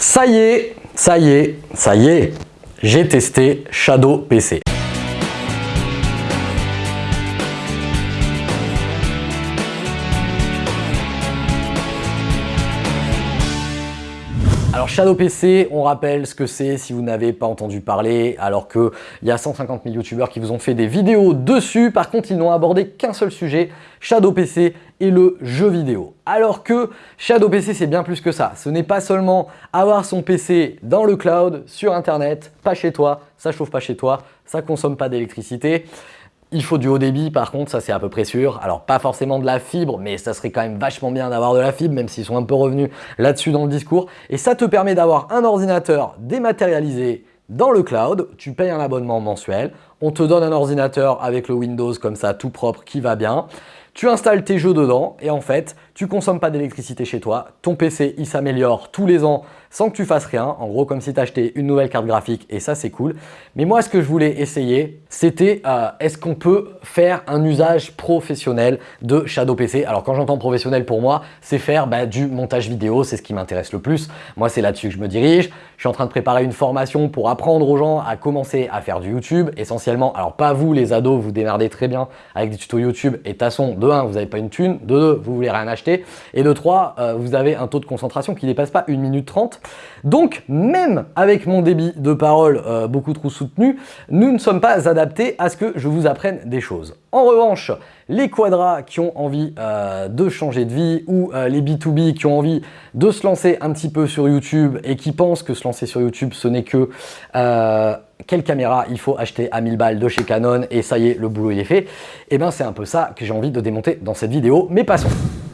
Ça y est, ça y est, ça y est, j'ai testé Shadow PC. Shadow PC, on rappelle ce que c'est si vous n'avez pas entendu parler, alors qu'il y a 150 000 youtubeurs qui vous ont fait des vidéos dessus. Par contre, ils n'ont abordé qu'un seul sujet, Shadow PC et le jeu vidéo. Alors que Shadow PC, c'est bien plus que ça. Ce n'est pas seulement avoir son PC dans le cloud, sur Internet, pas chez toi, ça chauffe pas chez toi, ça consomme pas d'électricité. Il faut du haut débit par contre, ça c'est à peu près sûr. Alors pas forcément de la fibre, mais ça serait quand même vachement bien d'avoir de la fibre, même s'ils sont un peu revenus là-dessus dans le discours. Et ça te permet d'avoir un ordinateur dématérialisé dans le cloud, tu payes un abonnement mensuel, on te donne un ordinateur avec le Windows comme ça tout propre qui va bien. Tu installes tes jeux dedans et en fait, tu consommes pas d'électricité chez toi. Ton PC, il s'améliore tous les ans sans que tu fasses rien. En gros, comme si tu achetais une nouvelle carte graphique et ça, c'est cool. Mais moi, ce que je voulais essayer, c'était euh, est-ce qu'on peut faire un usage professionnel de Shadow PC Alors, quand j'entends professionnel pour moi, c'est faire bah, du montage vidéo. C'est ce qui m'intéresse le plus. Moi, c'est là-dessus que je me dirige. Je suis en train de préparer une formation pour apprendre aux gens à commencer à faire du YouTube. Essentiellement, alors pas vous, les ados, vous démerdez très bien avec des tutos YouTube. Et façon, de 1, vous n'avez pas une thune. De 2, vous voulez rien acheter. Et de 3, euh, vous avez un taux de concentration qui dépasse pas 1 minute 30. Donc, même avec mon débit de parole euh, beaucoup trop soutenu, nous ne sommes pas adaptés à ce que je vous apprenne des choses. En revanche, les quadras qui ont envie euh, de changer de vie ou euh, les B2B qui ont envie de se lancer un petit peu sur YouTube et qui pensent que se lancer sur YouTube, ce n'est que quelle caméra il faut acheter à 1000 balles de chez Canon et ça y est, le boulot il est fait. Et eh bien c'est un peu ça que j'ai envie de démonter dans cette vidéo, mais passons.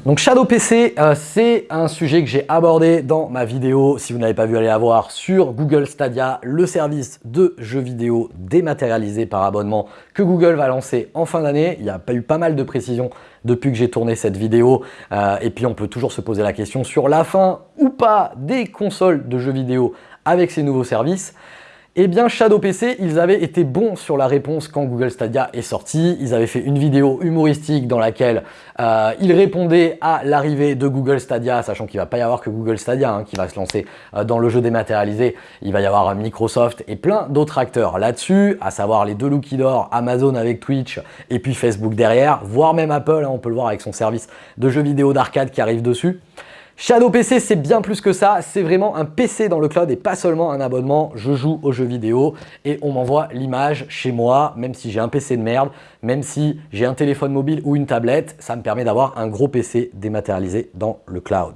Donc Shadow PC, euh, c'est un sujet que j'ai abordé dans ma vidéo, si vous n'avez pas vu, allez la voir, sur Google Stadia, le service de jeux vidéo dématérialisé par abonnement que Google va lancer en fin d'année. Il y a pas eu pas mal de précisions depuis que j'ai tourné cette vidéo. Euh, et puis on peut toujours se poser la question sur la fin ou pas des consoles de jeux vidéo avec ces nouveaux services. Eh bien, Shadow PC, ils avaient été bons sur la réponse quand Google Stadia est sorti. Ils avaient fait une vidéo humoristique dans laquelle euh, ils répondaient à l'arrivée de Google Stadia, sachant qu'il va pas y avoir que Google Stadia hein, qui va se lancer euh, dans le jeu dématérialisé. Il va y avoir Microsoft et plein d'autres acteurs là-dessus, à savoir les deux Lucky d'or, Amazon avec Twitch et puis Facebook derrière, voire même Apple, hein, on peut le voir avec son service de jeux vidéo d'arcade qui arrive dessus. Shadow PC, c'est bien plus que ça. C'est vraiment un PC dans le cloud et pas seulement un abonnement. Je joue aux jeux vidéo et on m'envoie l'image chez moi, même si j'ai un PC de merde, même si j'ai un téléphone mobile ou une tablette, ça me permet d'avoir un gros PC dématérialisé dans le cloud.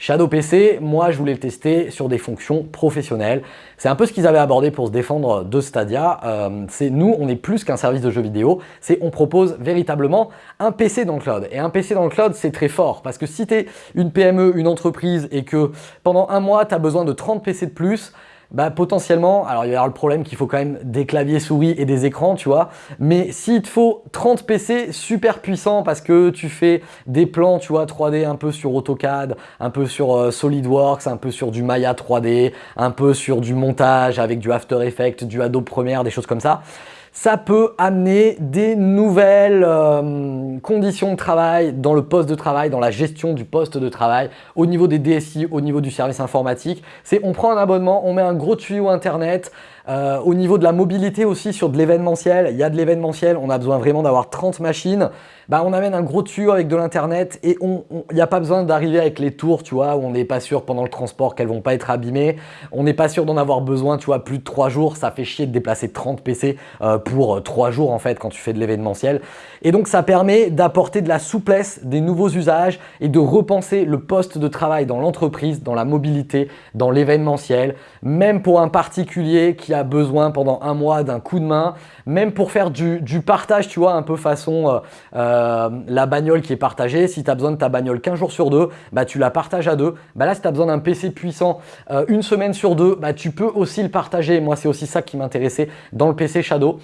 Shadow PC, moi je voulais le tester sur des fonctions professionnelles. C'est un peu ce qu'ils avaient abordé pour se défendre de Stadia. Euh, c'est nous, on est plus qu'un service de jeux vidéo, c'est on propose véritablement un PC dans le cloud. Et un PC dans le cloud, c'est très fort parce que si tu es une PME, une entreprise et que pendant un mois, tu as besoin de 30 PC de plus, bah potentiellement, alors il y avoir le problème qu'il faut quand même des claviers souris et des écrans, tu vois, mais s'il te faut 30 PC super puissants parce que tu fais des plans, tu vois, 3D un peu sur AutoCAD, un peu sur euh, SolidWorks, un peu sur du Maya 3D, un peu sur du montage avec du After Effects, du Adobe Premiere, des choses comme ça, ça peut amener des nouvelles euh, conditions de travail dans le poste de travail, dans la gestion du poste de travail, au niveau des DSI, au niveau du service informatique. C'est on prend un abonnement, on met un gros tuyau internet, euh, au niveau de la mobilité aussi sur de l'événementiel, il y a de l'événementiel, on a besoin vraiment d'avoir 30 machines. Bah, on amène un gros tuyau avec de l'internet et il n'y a pas besoin d'arriver avec les tours, tu vois, où on n'est pas sûr pendant le transport qu'elles vont pas être abîmées. On n'est pas sûr d'en avoir besoin, tu vois, plus de 3 jours. Ça fait chier de déplacer 30 PC euh, pour 3 jours en fait quand tu fais de l'événementiel. Et donc ça permet d'apporter de la souplesse, des nouveaux usages et de repenser le poste de travail dans l'entreprise, dans la mobilité, dans l'événementiel, même pour un particulier qui a besoin pendant un mois d'un coup de main, même pour faire du, partage, tu vois, un peu façon euh, euh, la bagnole qui est partagée. Si tu as besoin de ta bagnole 15 jours sur deux, bah, tu la partages à deux. Bah, là, si tu as besoin d'un PC puissant euh, une semaine sur deux, bah, tu peux aussi le partager. Moi, c'est aussi ça qui m'intéressait dans le PC Shadow.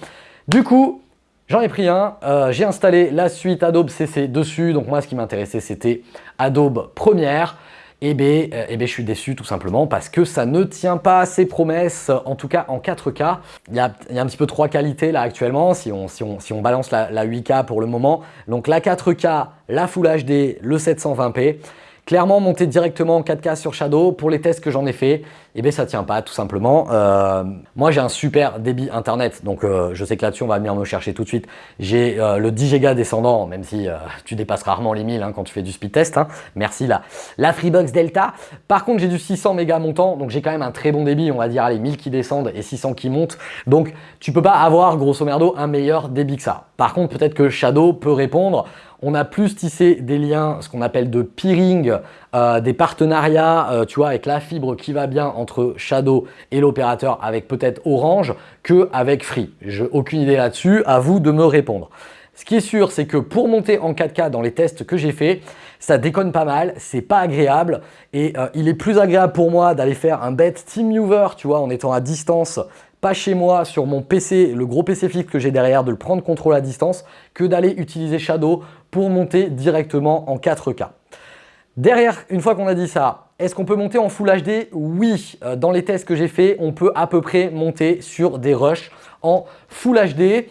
Du coup, J'en ai pris un, j'ai installé la suite Adobe CC dessus. Donc moi, ce qui m'intéressait, c'était Adobe Premiere eh bien, euh, eh ben, je suis déçu tout simplement parce que ça ne tient pas ses promesses, en tout cas en 4K. Il y a, un petit peu trois qualités là actuellement, si on, si on, balance la, la 8K pour le moment. Donc la 4K, la Full HD, le 720p. Clairement, monter directement en 4K sur Shadow, pour les tests que j'en ai fait, eh bien ça tient pas tout simplement. Euh, moi j'ai un super débit internet, donc euh, je sais que là-dessus on va venir me chercher tout de suite. J'ai euh, le 10 Go descendant, même si tu dépasses rarement les 1000 hein, quand tu fais du speed test. Hein. Merci la, la Freebox Delta. Par contre j'ai du 600 mégas montant, donc j'ai quand même un très bon débit, on va dire allez 1000 qui descendent et 600 qui montent. Donc tu peux pas avoir grosso merdo un meilleur débit que ça. Par contre peut-être que Shadow peut répondre on a plus tissé des liens, ce qu'on appelle de peering, euh, des partenariats, euh, tu vois, avec la fibre qui va bien entre Shadow et l'opérateur, avec peut-être Orange, qu'avec Free. J'ai aucune idée là-dessus, à vous de me répondre. Ce qui est sûr, c'est que pour monter en 4K dans les tests que j'ai fait, ça déconne pas mal, c'est pas agréable et euh, il est plus agréable pour moi d'aller faire un bête TeamViewer, tu vois, en étant à distance pas chez moi sur mon PC, le gros PC fixe que j'ai derrière, de le prendre contrôle à distance, que d'aller utiliser Shadow pour monter directement en 4K. Derrière, une fois qu'on a dit ça, est-ce qu'on peut monter en Full HD Oui, euh, dans les tests que j'ai fait, on peut à peu près monter sur des rushs en Full HD.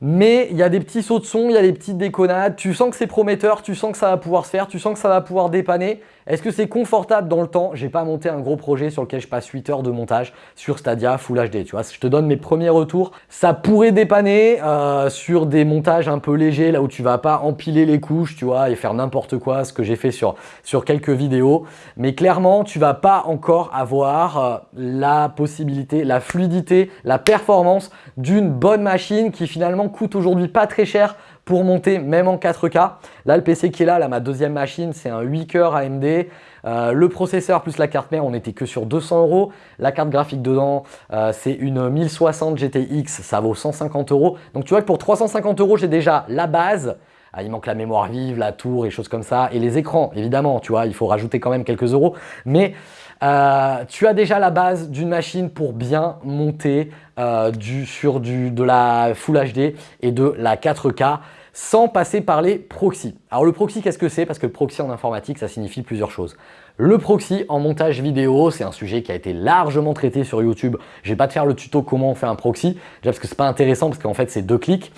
Mais il y a des petits sauts de son, il y a des petites déconnades. Tu sens que c'est prometteur, tu sens que ça va pouvoir se faire, tu sens que ça va pouvoir dépanner. Est-ce que c'est confortable dans le temps? J'ai pas monté un gros projet sur lequel je passe 8 heures de montage sur Stadia Full HD. Tu vois, je te donne mes premiers retours. Ça pourrait dépanner euh, sur des montages un peu légers, là où tu vas pas empiler les couches, tu vois, et faire n'importe quoi, ce que j'ai fait sur, quelques vidéos. Mais clairement, tu vas pas encore avoir euh, la possibilité, la fluidité, la performance d'une bonne machine qui finalement coûte aujourd'hui pas très cher pour monter même en 4K. Là, le PC qui est là, là ma deuxième machine, c'est un 8 coeurs AMD. Euh, le processeur plus la carte mère, on n'était que sur 200 euros. La carte graphique dedans, euh, c'est une 1060 GTX, ça vaut 150 euros. Donc tu vois que pour 350 euros, j'ai déjà la base. Ah, il manque la mémoire vive, la tour et choses comme ça. Et les écrans, évidemment, tu vois, il faut rajouter quand même quelques euros. Mais euh, tu as déjà la base d'une machine pour bien monter euh, sur de la Full HD et de la 4K sans passer par les proxys. Alors le proxy, qu'est-ce que c'est? Parce que le proxy en informatique, ça signifie plusieurs choses. Le proxy en montage vidéo, c'est un sujet qui a été largement traité sur YouTube. Je vais pas te faire le tuto comment on fait un proxy, déjà parce que c'est pas intéressant parce qu'en fait c'est deux clics.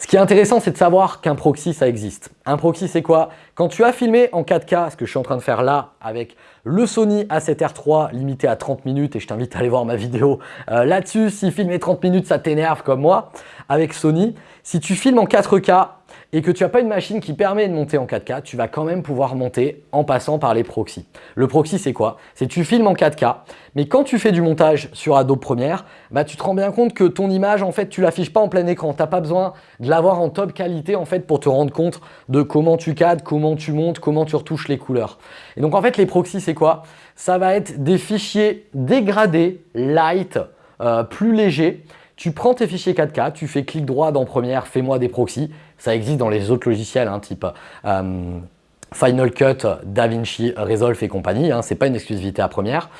Ce qui est intéressant, c'est de savoir qu'un proxy, ça existe. Un proxy, c'est quoi? Quand tu as filmé en 4K, ce que je suis en train de faire là avec le Sony A7R3 limité à 30 minutes, et je t'invite à aller voir ma vidéo euh, là-dessus, si filmer 30 minutes, ça t'énerve comme moi, avec Sony. Si tu filmes en 4K, et que tu n'as pas une machine qui permet de monter en 4K, tu vas quand même pouvoir monter en passant par les proxys. Le proxy, c'est quoi? C'est tu filmes en 4K, mais quand tu fais du montage sur Adobe Premiere, bah, tu te rends bien compte que ton image, en fait, tu l'affiches pas en plein écran. Tu n'as pas besoin de l'avoir en top qualité en fait, pour te rendre compte de comment tu cadres, comment tu montes, comment tu retouches les couleurs. Et donc, en fait, les proxys, c'est quoi? Ça va être des fichiers dégradés, light, euh, plus légers, tu prends tes fichiers 4K, tu fais clic droit dans Premiere, fais-moi des proxys. Ça existe dans les autres logiciels, hein, type euh, Final Cut, DaVinci, Resolve et compagnie. Hein, Ce n'est pas une exclusivité à Premiere.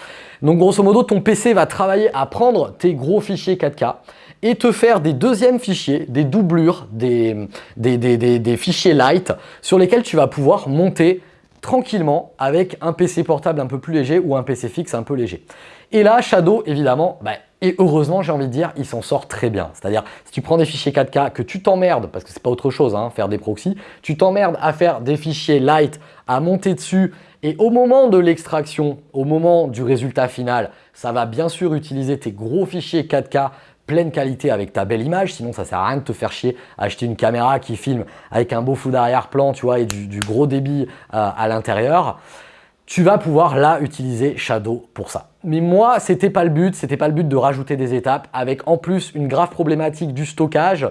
Donc grosso modo, ton PC va travailler à prendre tes gros fichiers 4K et te faire des deuxièmes fichiers, des doublures, des, des, des fichiers light sur lesquels tu vas pouvoir monter tranquillement avec un PC portable un peu plus léger ou un PC fixe un peu léger. Et là, Shadow, évidemment, bah, et heureusement, j'ai envie de dire, il s'en sort très bien. C'est-à-dire, si tu prends des fichiers 4K, que tu t'emmerdes, parce que c'est pas autre chose, hein, faire des proxys, tu t'emmerdes à faire des fichiers light, à monter dessus, et au moment de l'extraction, au moment du résultat final, ça va bien sûr utiliser tes gros fichiers 4K pleine qualité avec ta belle image, sinon ça sert à rien de te faire chier à acheter une caméra qui filme avec un beau flou d'arrière-plan, tu vois, et du, gros débit euh, à l'intérieur tu vas pouvoir là utiliser Shadow pour ça. Mais moi, c'était pas le but, c'était pas le but de rajouter des étapes avec en plus une grave problématique du stockage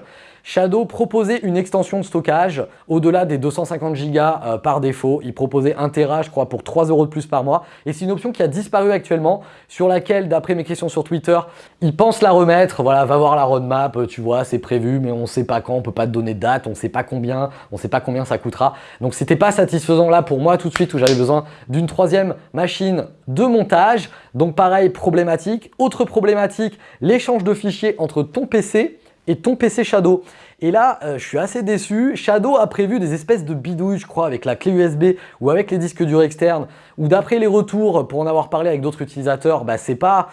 Shadow proposait une extension de stockage au-delà des 250 Go euh, par défaut. Il proposait 1 Tera, je crois, pour 3 euros de plus par mois. Et c'est une option qui a disparu actuellement, sur laquelle, d'après mes questions sur Twitter, ils pensent la remettre. Voilà, va voir la roadmap, euh, tu vois, c'est prévu, mais on ne sait pas quand, on peut pas te donner de date, on ne sait pas combien, on ne sait pas combien ça coûtera. Donc, c'était pas satisfaisant là pour moi tout de suite où j'avais besoin d'une troisième machine de montage. Donc, pareil, problématique. Autre problématique, l'échange de fichiers entre ton PC et ton PC Shadow. Et là, euh, je suis assez déçu. Shadow a prévu des espèces de bidouilles, je crois, avec la clé USB ou avec les disques durs externes, ou d'après les retours, pour en avoir parlé avec d'autres utilisateurs, bah, c'est pas,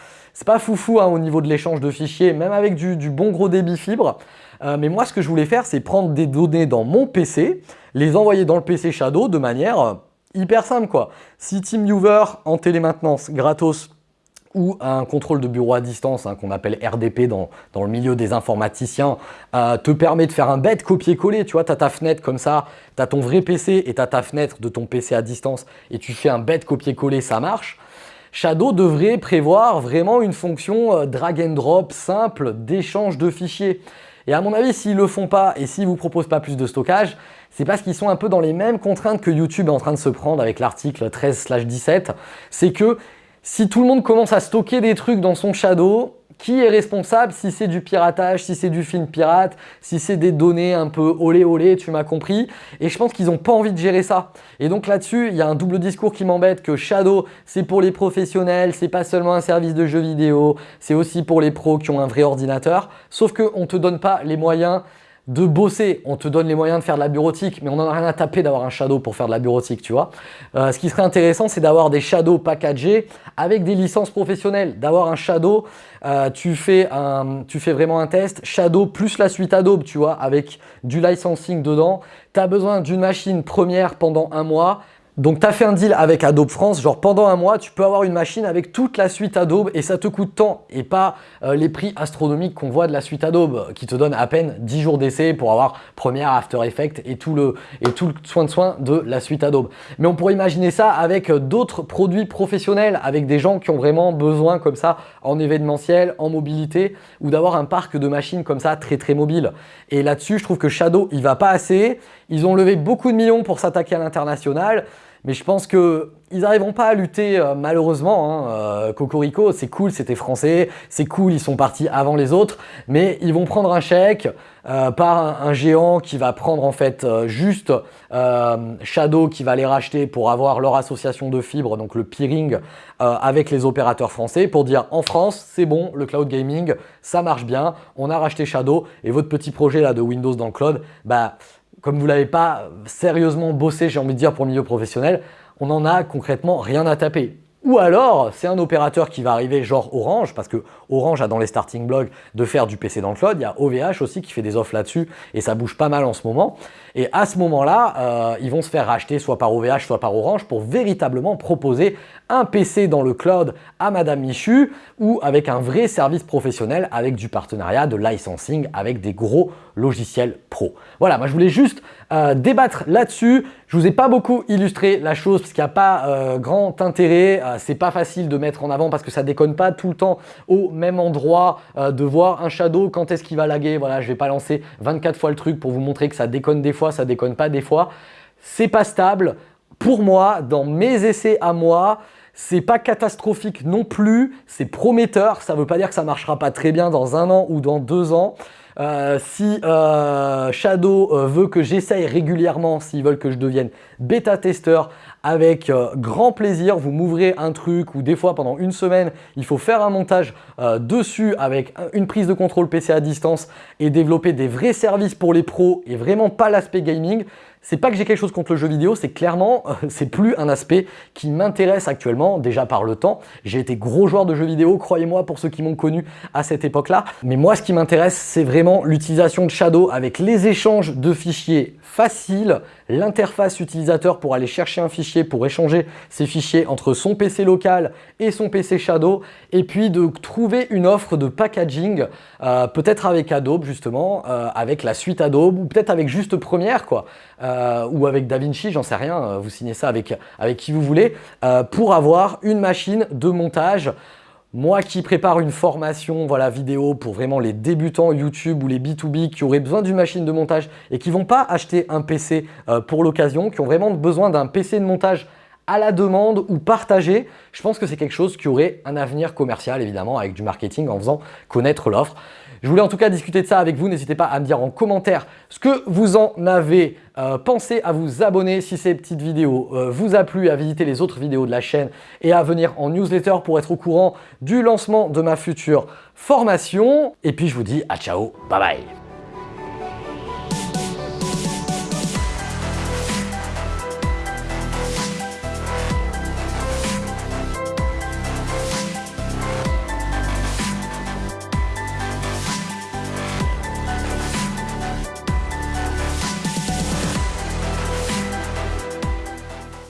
pas foufou hein, au niveau de l'échange de fichiers, même avec du, bon gros débit fibre. Euh, mais moi, ce que je voulais faire, c'est prendre des données dans mon PC, les envoyer dans le PC Shadow de manière euh, hyper simple. quoi. Si TeamViewer en télémaintenance gratos ou un contrôle de bureau à distance, hein, qu'on appelle RDP dans, le milieu des informaticiens, euh, te permet de faire un bête copier-coller. Tu vois, tu as ta fenêtre comme ça, tu as ton vrai PC et tu ta fenêtre de ton PC à distance et tu fais un bête copier-coller, ça marche. Shadow devrait prévoir vraiment une fonction euh, drag and drop simple d'échange de fichiers. Et à mon avis, s'ils le font pas et s'ils vous proposent pas plus de stockage, c'est parce qu'ils sont un peu dans les mêmes contraintes que YouTube est en train de se prendre avec l'article 13/17. C'est que si tout le monde commence à stocker des trucs dans son Shadow, qui est responsable si c'est du piratage, si c'est du film pirate, si c'est des données un peu olé olé, tu m'as compris. Et je pense qu'ils n'ont pas envie de gérer ça. Et donc là-dessus, il y a un double discours qui m'embête que Shadow, c'est pour les professionnels, c'est pas seulement un service de jeux vidéo, c'est aussi pour les pros qui ont un vrai ordinateur. Sauf qu'on ne te donne pas les moyens de bosser, on te donne les moyens de faire de la bureautique, mais on n'en a rien à taper d'avoir un shadow pour faire de la bureautique, tu vois. Euh, ce qui serait intéressant, c'est d'avoir des shadows packagés avec des licences professionnelles, d'avoir un shadow, euh, tu, fais un, tu fais vraiment un test, shadow plus la suite Adobe, tu vois, avec du licensing dedans. Tu as besoin d'une machine première pendant un mois, donc, tu as fait un deal avec Adobe France, genre pendant un mois, tu peux avoir une machine avec toute la suite Adobe et ça te coûte tant et pas euh, les prix astronomiques qu'on voit de la suite Adobe qui te donne à peine 10 jours d'essai pour avoir Premiere, After Effects et tout, le, et tout le soin de soin de la suite Adobe. Mais on pourrait imaginer ça avec d'autres produits professionnels, avec des gens qui ont vraiment besoin comme ça en événementiel, en mobilité ou d'avoir un parc de machines comme ça très très mobile. Et là-dessus, je trouve que Shadow, il va pas assez. Ils ont levé beaucoup de millions pour s'attaquer à l'international. Mais je pense qu'ils n'arriveront pas à lutter euh, malheureusement. Hein. Euh, Cocorico, c'est cool, c'était français, c'est cool, ils sont partis avant les autres, mais ils vont prendre un chèque euh, par un, géant qui va prendre en fait juste Shadow qui va les racheter pour avoir leur association de fibres, donc le peering avec les opérateurs français pour dire en France, c'est bon, le cloud gaming, ça marche bien, on a racheté Shadow et votre petit projet là de Windows dans le cloud, bah comme vous ne l'avez pas sérieusement bossé, j'ai envie de dire, pour le milieu professionnel, on n'en a concrètement rien à taper. Ou alors, c'est un opérateur qui va arriver genre Orange, parce que Orange a dans les starting blogs de faire du PC dans le cloud. Il y a OVH aussi qui fait des offres là-dessus et ça bouge pas mal en ce moment. Et à ce moment-là, euh, ils vont se faire racheter soit par OVH, soit par Orange pour véritablement proposer un PC dans le cloud à Madame Michu ou avec un vrai service professionnel avec du partenariat, de licensing avec des gros logiciels pro. Voilà, moi je voulais juste euh, débattre là-dessus. Je vous ai pas beaucoup illustré la chose parce qu'il n'y a pas euh, grand intérêt. Euh, c'est pas facile de mettre en avant parce que ça déconne pas tout le temps au même endroit de voir un shadow quand est-ce qu'il va laguer. Voilà, je vais pas lancer 24 fois le truc pour vous montrer que ça déconne des fois, ça déconne pas des fois. C'est pas stable. Pour moi, dans mes essais à moi, c'est pas catastrophique non plus, c'est prometteur. Ça veut pas dire que ça marchera pas très bien dans un an ou dans deux ans. Euh, si euh, Shadow euh, veut que j'essaye régulièrement, s'ils veulent que je devienne bêta-testeur, avec grand plaisir, vous m'ouvrez un truc ou des fois pendant une semaine, il faut faire un montage dessus avec une prise de contrôle PC à distance et développer des vrais services pour les pros et vraiment pas l'aspect gaming. C'est pas que j'ai quelque chose contre le jeu vidéo, c'est clairement, c'est plus un aspect qui m'intéresse actuellement, déjà par le temps. J'ai été gros joueur de jeux vidéo, croyez-moi, pour ceux qui m'ont connu à cette époque-là. Mais moi, ce qui m'intéresse, c'est vraiment l'utilisation de Shadow avec les échanges de fichiers faciles, l'interface utilisateur pour aller chercher un fichier, pour échanger ces fichiers entre son PC local et son PC Shadow, et puis de trouver une offre de packaging, euh, peut-être avec Adobe justement, euh, avec la suite Adobe, ou peut-être avec juste Premiere, quoi. Euh, ou avec DaVinci, j'en sais rien, vous signez ça avec, avec qui vous voulez, pour avoir une machine de montage moi qui prépare une formation voilà, vidéo pour vraiment les débutants YouTube ou les B2B qui auraient besoin d'une machine de montage et qui ne vont pas acheter un PC pour l'occasion, qui ont vraiment besoin d'un PC de montage à la demande ou partagé, je pense que c'est quelque chose qui aurait un avenir commercial évidemment avec du marketing en faisant connaître l'offre. Je voulais en tout cas discuter de ça avec vous. N'hésitez pas à me dire en commentaire ce que vous en avez euh, pensé à vous abonner si ces petites vidéos euh, vous a plu, à visiter les autres vidéos de la chaîne et à venir en newsletter pour être au courant du lancement de ma future formation. Et puis je vous dis à ciao, bye bye